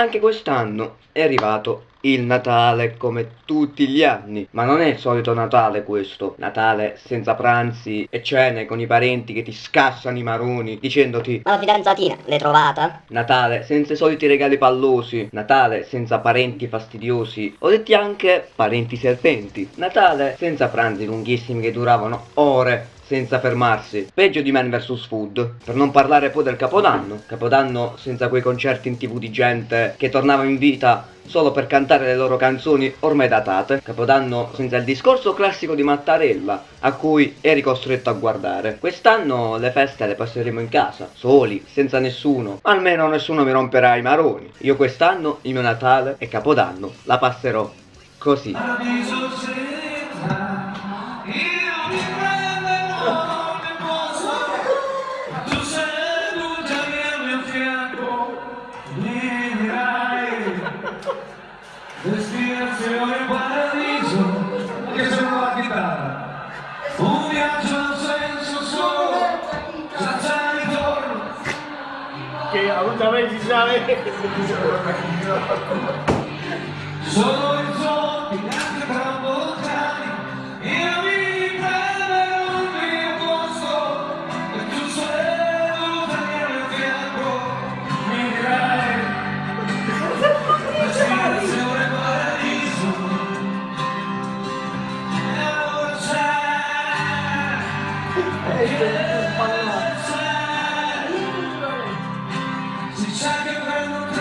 Anche quest'anno è arrivato il Natale come tutti gli anni, ma non è il solito Natale questo, Natale senza pranzi e cene con i parenti che ti scassano i maroni dicendoti Ma la fidanzatina l'hai trovata? Natale senza i soliti regali pallosi, Natale senza parenti fastidiosi, o detti anche parenti serpenti, Natale senza pranzi lunghissimi che duravano ore senza fermarsi. Peggio di Man vs Food. Per non parlare poi del Capodanno. Capodanno senza quei concerti in tv di gente che tornava in vita solo per cantare le loro canzoni ormai datate. Capodanno senza il discorso classico di Mattarella, a cui eri costretto a guardare. Quest'anno le feste le passeremo in casa, soli, senza nessuno. Almeno nessuno mi romperà i maroni. Io quest'anno, il mio Natale e Capodanno, la passerò così. Desvíense hoy el paraíso, que se va a quitar. Un viaggio senso solo, senza ritorno. Que a otra vez si sabe. Solo Thank you.